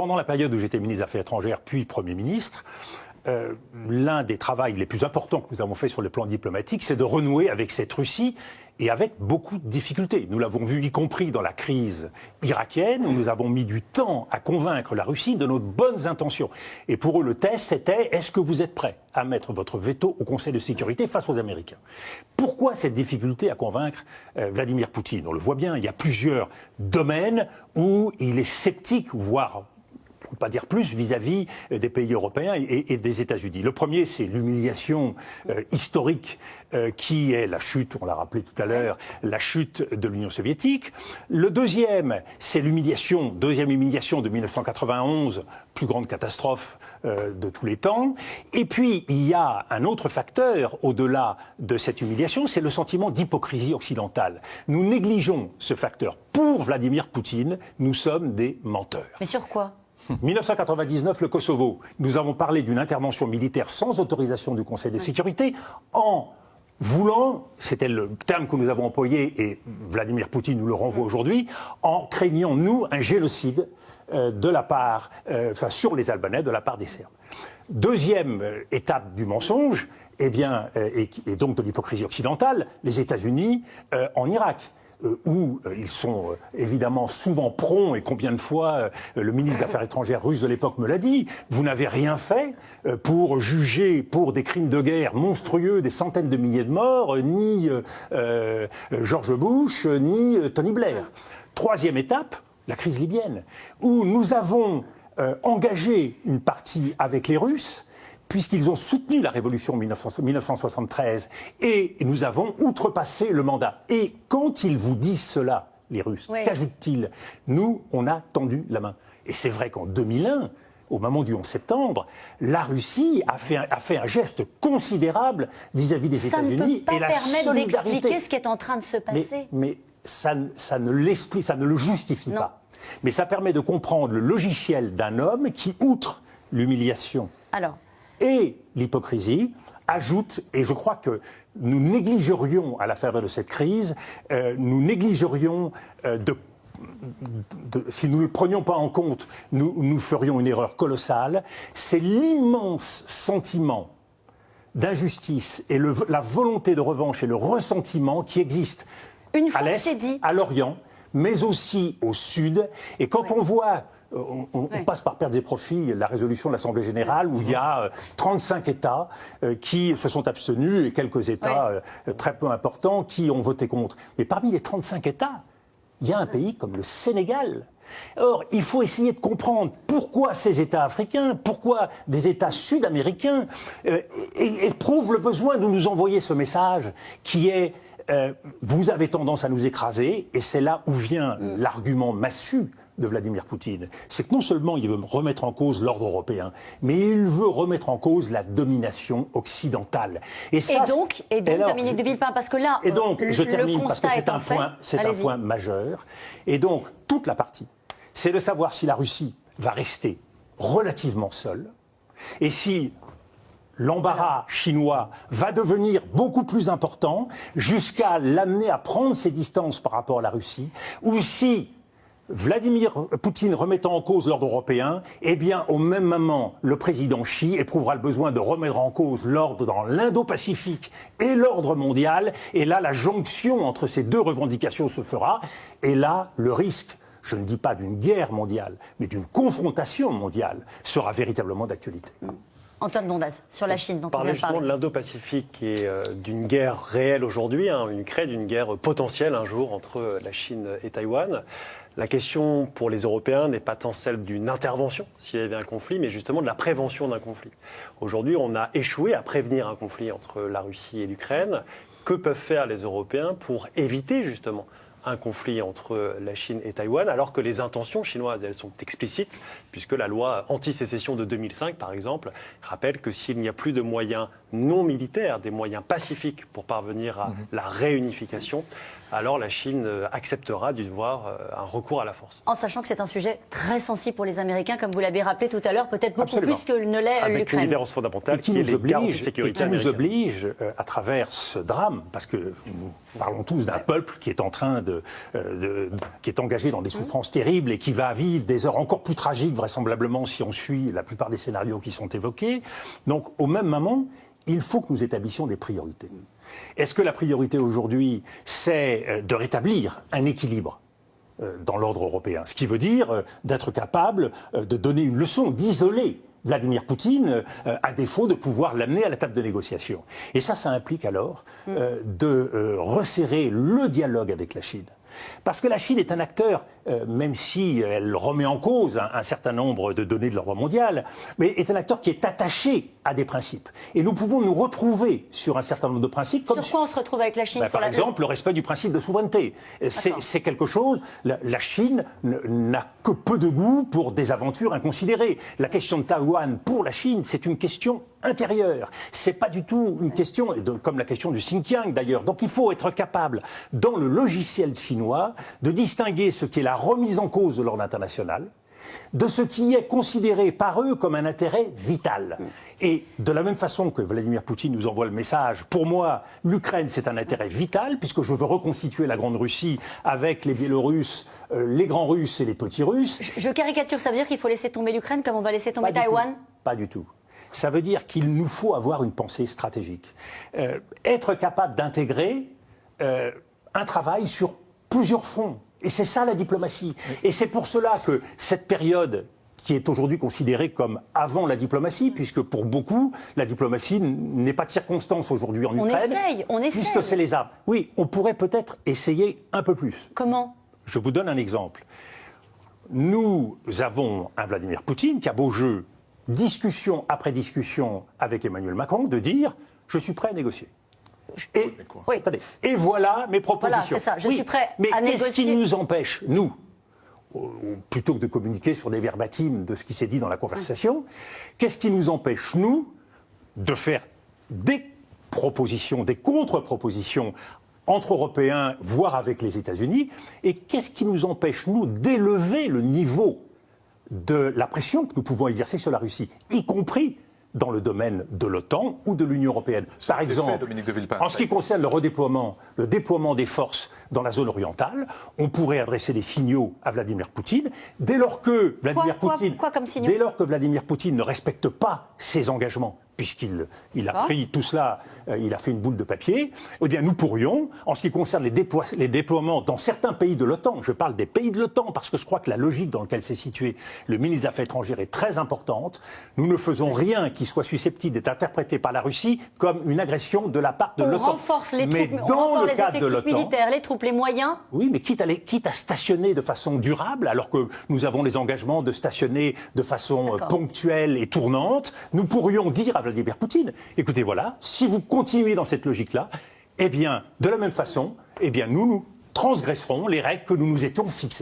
Pendant la période où j'étais ministre des Affaires étrangères, puis Premier ministre, euh, l'un des travaux les plus importants que nous avons fait sur le plan diplomatique, c'est de renouer avec cette Russie et avec beaucoup de difficultés. Nous l'avons vu y compris dans la crise irakienne, où nous avons mis du temps à convaincre la Russie de nos bonnes intentions. Et pour eux, le test, c'était est-ce que vous êtes prêts à mettre votre veto au Conseil de sécurité face aux Américains? Pourquoi cette difficulté à convaincre euh, Vladimir Poutine? On le voit bien, il y a plusieurs domaines où il est sceptique, voire pas dire plus, vis-à-vis euh, des pays européens et, des États-Unis. Le premier, c'est l'humiliation euh, historique euh, qui est la chute, on l'a rappelé tout à l'heure, la chute de l'Union soviétique. Le deuxième, c'est l'humiliation, deuxième humiliation de 1991, plus grande catastrophe de tous les temps. Et puis, il y a un autre facteur au-delà de cette humiliation, c'est le sentiment d'hypocrisie occidentale. Nous négligeons ce facteur. Pour Vladimir Poutine, nous sommes des menteurs. Mais sur quoi? 1999, le Kosovo. Nous avons parlé d'une intervention militaire sans autorisation du Conseil de sécurité en voulant, c'était le terme que nous avons employé et Vladimir Poutine nous le renvoie aujourd'hui, en craignant, nous, un génocide euh, de la part, euh, enfin, sur les Albanais de la part des Serbes. Deuxième euh, étape du mensonge, eh bien, et, et, donc de l'hypocrisie occidentale, les États-Unis en Irak. Euh, où euh, ils sont euh, évidemment souvent prompts, et combien de fois le ministre des Affaires étrangères russe de l'époque me l'a dit, vous n'avez rien fait pour juger pour des crimes de guerre monstrueux des centaines de milliers de morts, ni George Bush, ni Tony Blair. Troisième étape, la crise libyenne, où nous avons engagé une partie avec les Russes, puisqu'ils ont soutenu la révolution 1973 et nous avons outrepassé le mandat. Et quand ils vous disent cela, les Russes, qu'ajoutent-ils Nous, on a tendu la main. Et c'est vrai qu'en 2001, au moment du 11 septembre, la Russie a fait un, a fait un geste considérable vis-à-vis des États-Unis et la permettre d'expliquer ce qui est en train de se passer. Mais, ça, ça, ne ça ne le justifie pas. Mais ça permet de comprendre le logiciel d'un homme qui, outre l'humiliation, Alors et l'hypocrisie ajoute, et je crois que nous négligerions, à la faveur de cette crise, euh, nous négligerions euh, de si nous ne le prenions pas en compte, nous, nous ferions une erreur colossale, c'est l'immense sentiment d'injustice et la volonté de revanche et le ressentiment qui existe à l'Est, à l'Orient, mais aussi au Sud. Et quand on voit on, passe par perte et profits la résolution de l'Assemblée générale où il y a 35 euh, États euh, qui se sont abstenus et quelques États euh, très peu importants qui ont voté contre. Mais parmi les 35 États, il y a un pays comme le Sénégal. Or, il faut essayer de comprendre pourquoi ces États africains, pourquoi des États sud-américains éprouvent le besoin de nous envoyer ce message qui est vous avez tendance à nous écraser, et c'est là où vient mm. l'argument massu de Vladimir Poutine, c'est que non seulement il veut remettre en cause l'ordre européen, mais il veut remettre en cause la domination occidentale. Et, donc, et donc Dominique de Villepin, parce que là, et donc, je termine parce que c'est un point, c'est un point majeur. Et donc, toute la partie, c'est de savoir si la Russie va rester relativement seule, et si l'embarras chinois va devenir beaucoup plus important jusqu'à l'amener à prendre ses distances par rapport à la Russie, ou si Vladimir Poutine remettant en cause l'ordre européen, eh bien, au même moment, le président Xi éprouvera le besoin de remettre en cause l'ordre dans l'Indo-Pacifique et l'ordre mondial. Et là, la jonction entre ces deux revendications se fera. Et là, le risque je ne dis pas d'une guerre mondiale, mais d'une confrontation mondiale, sera véritablement d'actualité. Antoine Bondaz, sur la Chine, dont on vient de l'Indo-Pacifique et euh, d'une guerre réelle aujourd'hui, hein, une crée d'une guerre potentielle un jour entre la Chine et Taïwan. La question pour les Européens n'est pas tant celle d'une intervention s'il y avait un conflit, mais justement de la prévention d'un conflit. Aujourd'hui, on a échoué à prévenir un conflit entre la Russie et l'Ukraine. Que peuvent faire les Européens pour éviter justement un conflit entre la Chine et Taïwan, alors que les intentions chinoises, elles sont explicites, puisque la loi anti-sécession de 2005, par exemple, rappelle que s'il n'y a plus de moyens non militaires, des moyens pacifiques pour parvenir à mhm. la réunification, alors la Chine acceptera d'y voir un recours à la force. En sachant que c'est un sujet très sensible pour les Américains, comme vous l'avez rappelé tout à l'heure, peut-être beaucoup plus que ne l'est l'Ukraine. Avec une différence fondamentale qui, nous oblige, et qui nous oblige, à travers ce drame, parce que nous parlons tous d'un peuple qui est en train de, de, qui est engagé dans des souffrances terribles et qui va vivre des heures encore plus tragiques, vraisemblablement, si on suit la plupart des scénarios qui sont évoqués. Donc, au même moment, il faut que nous établissions des priorités. Est-ce que la priorité aujourd'hui, c'est euh, de rétablir un équilibre euh, dans l'ordre européen? Ce qui veut dire euh, d'être capable de donner une leçon, d'isoler Vladimir Poutine, à défaut de pouvoir l'amener à la table de négociation. Et ça, ça implique alors mm. de resserrer le dialogue avec la Chine. Parce que la Chine est un acteur, euh, même si elle remet en cause un, certain nombre de données de l'ordre mondial, mais est un acteur qui est attaché à des principes. Et nous pouvons nous retrouver sur un certain nombre de principes. sur quoi on se retrouve avec la Chine bah, Par exemple, le respect du principe de souveraineté. C'est quelque chose. La, Chine n'a que peu de goût pour des aventures inconsidérées. La question de Taïwan, pour la Chine, c'est une question intérieure. C'est pas du tout une question, comme la question du Xinjiang d'ailleurs. Donc il faut être capable, dans le logiciel chinois, de distinguer ce qui est la remise en cause de l'ordre international de ce qui est considéré par eux comme un intérêt vital. Et de la même façon que Vladimir Poutine nous envoie le message, pour moi, l'Ukraine, c'est un intérêt vital, puisque je veux reconstituer la Grande Russie avec les Biélorusses, euh, les grands Russes et les petits Russes. Je, caricature, ça veut dire qu'il faut laisser tomber l'Ukraine comme on va laisser tomber Taïwan? Pas du tout. Ça veut dire qu'il nous faut avoir une pensée stratégique. Euh, être capable d'intégrer euh, un travail sur plusieurs fronts. Et c'est ça la diplomatie. Et c'est pour cela que cette période qui est aujourd'hui considérée comme avant la diplomatie, puisque pour beaucoup, la diplomatie n'est pas de circonstance aujourd'hui en Ukraine. On essaye, on essaye. Puisque c'est les armes. Oui, on pourrait peut-être essayer un peu plus. Comment? Je vous donne un exemple. Nous avons un Vladimir Poutine qui a beau jeu, discussion après discussion avec Emmanuel Macron, de dire je suis prêt à négocier. Et, et voilà mes propositions. Voilà, c'est ça, je suis prêt mais à négocier. Mais qu'est-ce qui nous empêche, nous, plutôt que de communiquer sur des verbatims de ce qui s'est dit dans la conversation, qu'est-ce qui nous empêche, nous, de faire des propositions, des contre-propositions entre Européens, voire avec les États-Unis, et qu'est-ce qui nous empêche, nous, d'élever le niveau de la pression que nous pouvons exercer sur la Russie, y compris dans le domaine de l'OTAN ou de l'Union européenne. Par exemple, en ce qui concerne le redéploiement, le déploiement des forces dans la zone orientale, on pourrait adresser des signaux à Vladimir Poutine dès lors que Vladimir Poutine, dès lors que Vladimir Poutine ne respecte pas ses engagements puisqu'il il a pris tout cela, euh, il a fait une boule de papier, eh bien nous pourrions, en ce qui concerne les, les déploiements dans certains pays de l'OTAN, je parle des pays de l'OTAN parce que je crois que la logique dans laquelle s'est situé le ministre des Affaires étrangères est très importante, nous ne faisons rien qui soit susceptible d'être interprété par la Russie comme une agression de la part de l'OTAN. On renforce les mais troupes, dans on le cadre de l'OTAN, militaires, les troupes, les moyens. Oui, mais quitte à, les, quitte à stationner de façon durable, alors que nous avons les engagements de stationner de façon euh, ponctuelle et tournante, nous pourrions dire à Vladimir Poutine. Écoutez, voilà, si vous continuez dans cette logique-là, eh bien, de la même façon, eh bien, nous, nous transgresserons les règles que nous nous étions fixées.